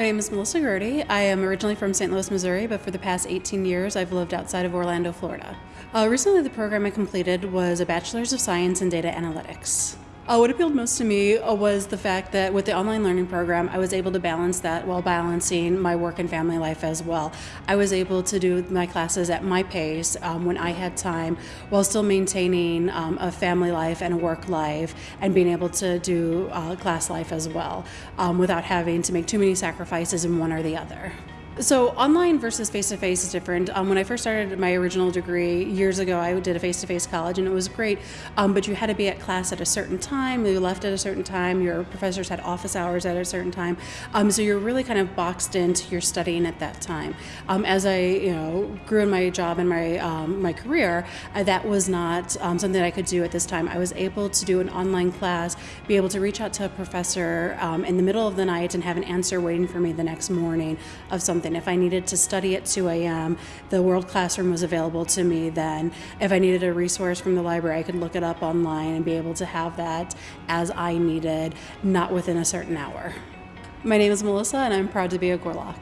My name is Melissa Gertie. I am originally from St. Louis, Missouri, but for the past 18 years I've lived outside of Orlando, Florida. Uh, recently, the program I completed was a Bachelor's of Science in Data Analytics. Uh, what appealed most to me uh, was the fact that with the online learning program, I was able to balance that while balancing my work and family life as well. I was able to do my classes at my pace um, when I had time while still maintaining um, a family life and a work life and being able to do uh, class life as well um, without having to make too many sacrifices in one or the other. So online versus face-to-face is different. Um, when I first started my original degree years ago, I did a face-to-face college and it was great, um, but you had to be at class at a certain time, you left at a certain time, your professors had office hours at a certain time, um, so you're really kind of boxed into your studying at that time. Um, as I you know grew in my job and my, um, my career, uh, that was not um, something I could do at this time. I was able to do an online class, be able to reach out to a professor in the middle of the night and have an answer waiting for me the next morning of something if I needed to study at 2 a.m., the World Classroom was available to me then. If I needed a resource from the library, I could look it up online and be able to have that as I needed, not within a certain hour. My name is Melissa, and I'm proud to be a Gorlok.